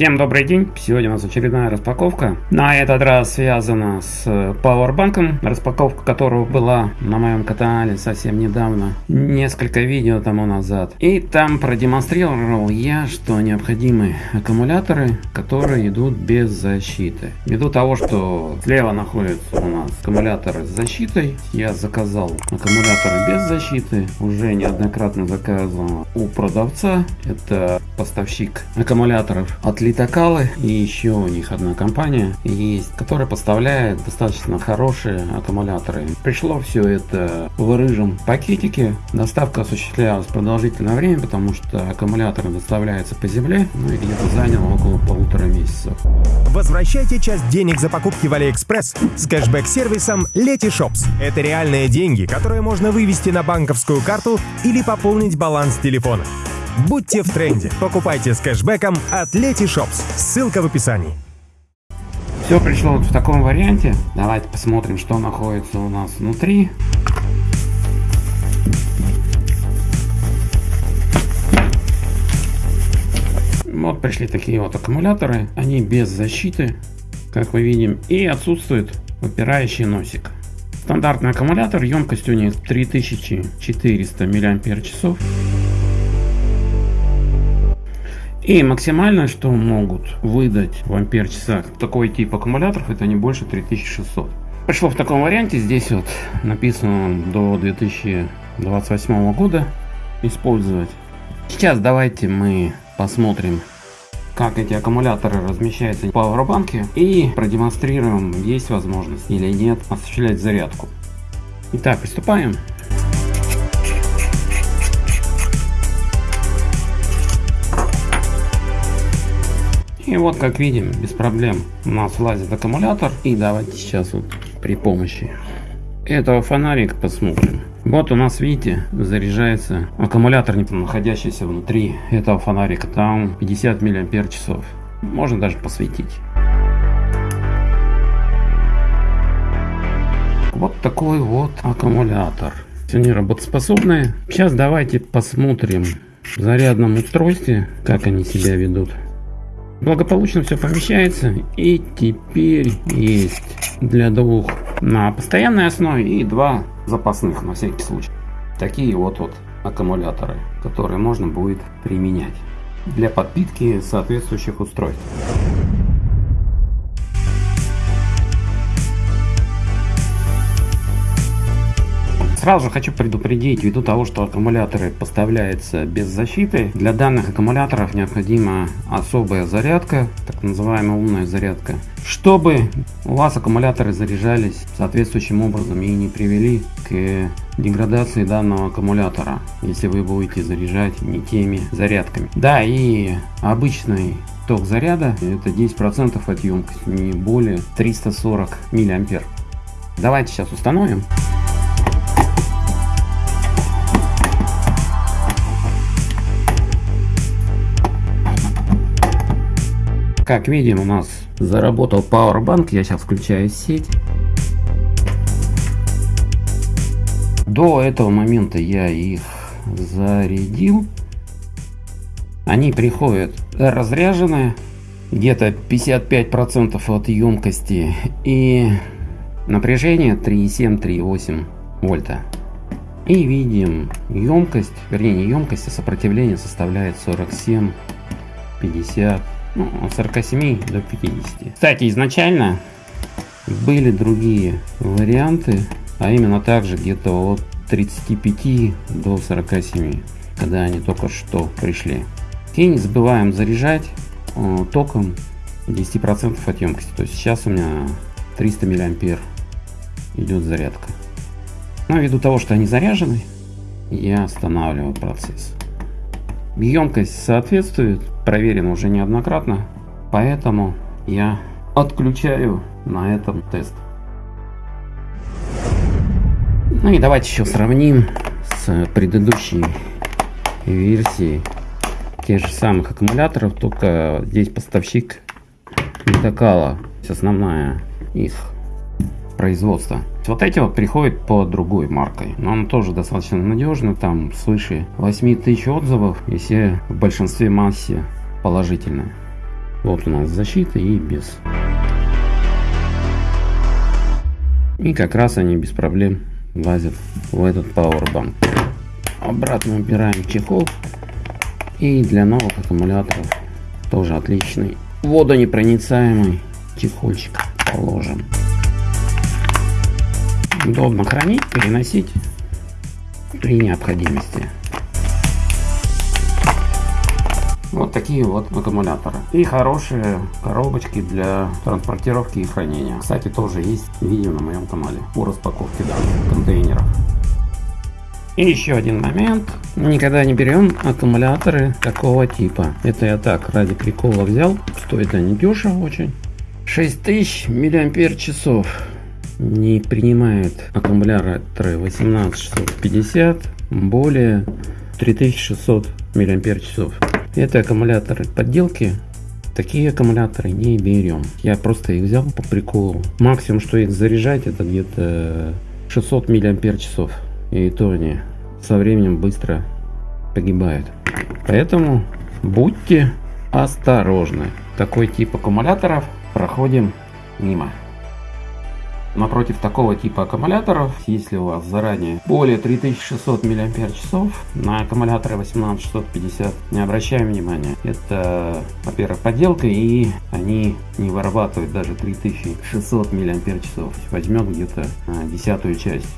Всем добрый день! Сегодня у нас очередная распаковка. На этот раз связана с Powerbank, распаковка которого была на моем канале совсем недавно, несколько видео тому назад. И там продемонстрировал я, что необходимы аккумуляторы, которые идут без защиты. Ввиду того, что слева находятся у нас аккумуляторы с защитой, я заказал аккумуляторы без защиты, уже неоднократно заказывал у продавца, это поставщик аккумуляторов от Литокалы и еще у них одна компания есть, которая поставляет достаточно хорошие аккумуляторы. Пришло все это в рыжем пакетике. Доставка осуществлялась продолжительное время, потому что аккумуляторы доставляются по земле, ну и где-то заняло около полутора месяцев. Возвращайте часть денег за покупки в Алиэкспресс с кэшбэк-сервисом Letyshops. Это реальные деньги, которые можно вывести на банковскую карту или пополнить баланс телефона. Будьте в тренде. Покупайте с кэшбэком от Letyshops. Ссылка в описании. Все пришло вот в таком варианте. Давайте посмотрим, что находится у нас внутри. Вот пришли такие вот аккумуляторы. Они без защиты, как мы видим. И отсутствует выпирающий носик. Стандартный аккумулятор, емкость у них 3400 мАч. И максимально, что могут выдать в ампер часах такой тип аккумуляторов, это не больше 3600. Пришло в таком варианте, здесь вот написано до 2028 года использовать. Сейчас давайте мы посмотрим, как эти аккумуляторы размещаются в пауэрбанке и продемонстрируем, есть возможность или нет осуществлять зарядку. Итак, приступаем. Вот как видим, без проблем у нас влазит аккумулятор. И давайте сейчас вот при помощи этого фонарика посмотрим. Вот у нас, видите, заряжается аккумулятор, находящийся внутри этого фонарика. Там 50 миллиампер часов. Можно даже посветить. Вот такой вот аккумулятор. Они работоспособные. Сейчас давайте посмотрим в зарядном устройстве, как они себя ведут. Благополучно все помещается. И теперь есть для двух на постоянной основе и два запасных на всякий случай. Такие вот, вот аккумуляторы, которые можно будет применять для подпитки соответствующих устройств. Сразу же хочу предупредить, ввиду того, что аккумуляторы поставляются без защиты, для данных аккумуляторов необходима особая зарядка, так называемая умная зарядка, чтобы у вас аккумуляторы заряжались соответствующим образом и не привели к деградации данного аккумулятора, если вы будете заряжать не теми зарядками. Да, и обычный ток заряда это 10% от емкости, не более 340 миллиампер. Давайте сейчас установим. Как видим, у нас заработал Powerbank. Я сейчас включаю сеть. До этого момента я их зарядил. Они приходят разряженные, где-то 55% от емкости и напряжение 3,7-3,8 вольта. И видим емкость, вернее не емкость, а сопротивление составляет 47, 50 ну, от 47 до 50. Кстати, изначально были другие варианты, а именно также где-то от 35 до 47, когда они только что пришли. И не забываем заряжать э, током 10% от емкости. То есть сейчас у меня 300 миллиампер идет зарядка. Но ввиду того, что они заряжены, я останавливаю процесс. Емкость соответствует, проверено уже неоднократно, поэтому я отключаю на этом тест. Ну и давайте еще сравним с предыдущей версией тех же самых аккумуляторов, только здесь поставщик Литокала, основная их производства. Вот эти вот приходят по другой маркой, но он тоже достаточно надежный, там свыше 8 тысяч отзывов, и все в большинстве массе положительные. Вот у нас защита и без. И как раз они без проблем влазят в этот Powerbank. Обратно убираем чехол. И для новых аккумуляторов тоже отличный водонепроницаемый чехольчик положим. Удобно хранить, переносить при необходимости. Вот такие вот аккумуляторы. И хорошие коробочки для транспортировки и хранения. Кстати, тоже есть видео на моем канале по распаковке данных контейнеров. И еще один момент. Никогда не берем аккумуляторы такого типа. Это я так ради прикола взял. Стоит они дешево очень. 6000 миллиампер часов. Не принимает аккумуляторы 18650 более 3600 миллиампер часов. Это аккумуляторы подделки. Такие аккумуляторы не берем. Я просто их взял по приколу. Максимум, что их заряжать, это где-то 600 миллиампер часов. И то они со временем быстро погибают. Поэтому будьте осторожны. Такой тип аккумуляторов проходим мимо. Напротив такого типа аккумуляторов, если у вас заранее более 3600 мАч, на аккумуляторы 18650 не обращаем внимания. Это, во-первых, подделка и они не вырабатывают даже 3600 мАч. Возьмет где-то а, десятую часть.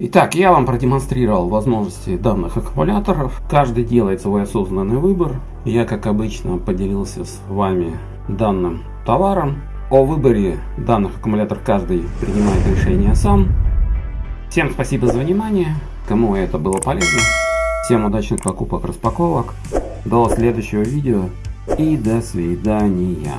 Итак, я вам продемонстрировал возможности данных аккумуляторов. Каждый делает свой осознанный выбор. Я, как обычно, поделился с вами данным товаром. О выборе данных аккумуляторов каждый принимает решение сам. Всем спасибо за внимание. Кому это было полезно. Всем удачных покупок, распаковок. До следующего видео и до свидания.